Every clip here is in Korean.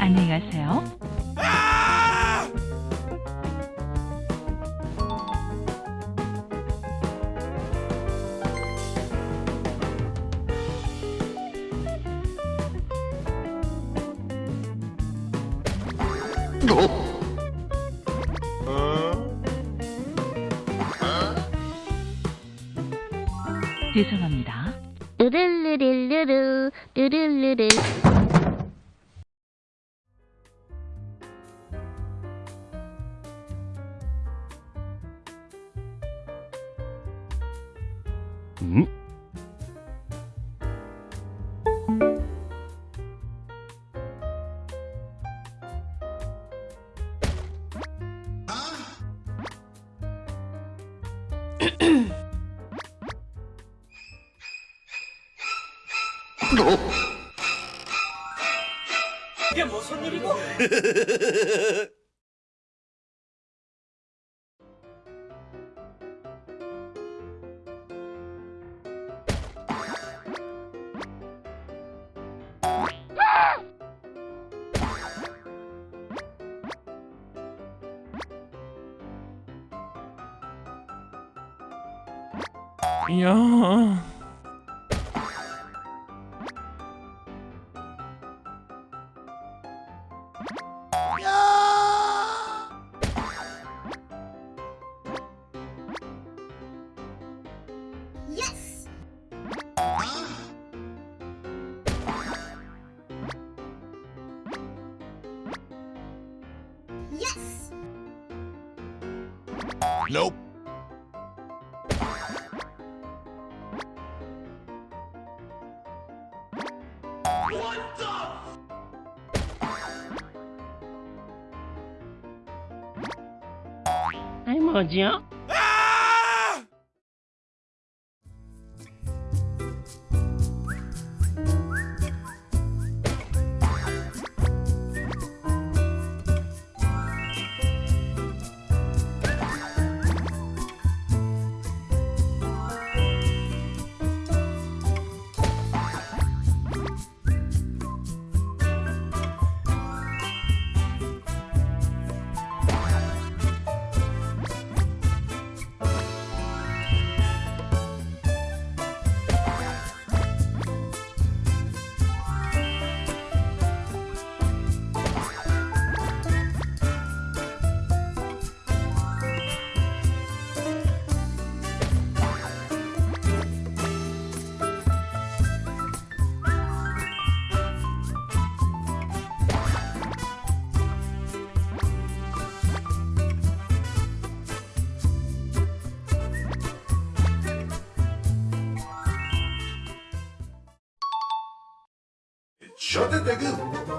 안녕히 가세요. 죄송합니다. 르르르르르르 음? 이게 무슨 일이고? 이 야. Nope. 아이 뭐지요? JTG.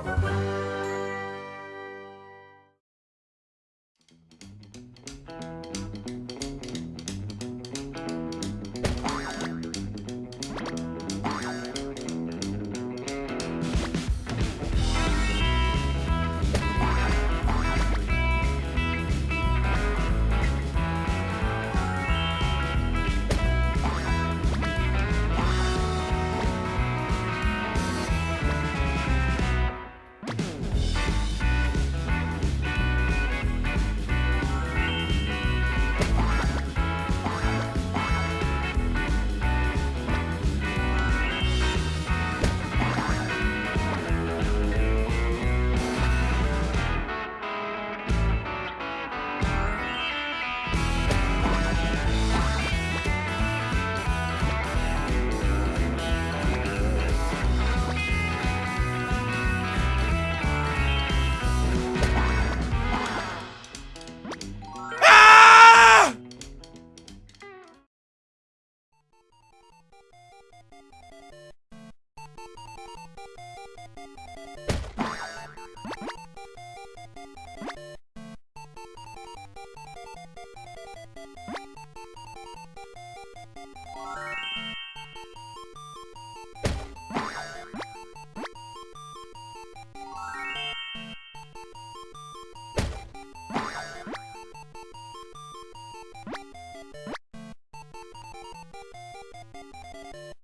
you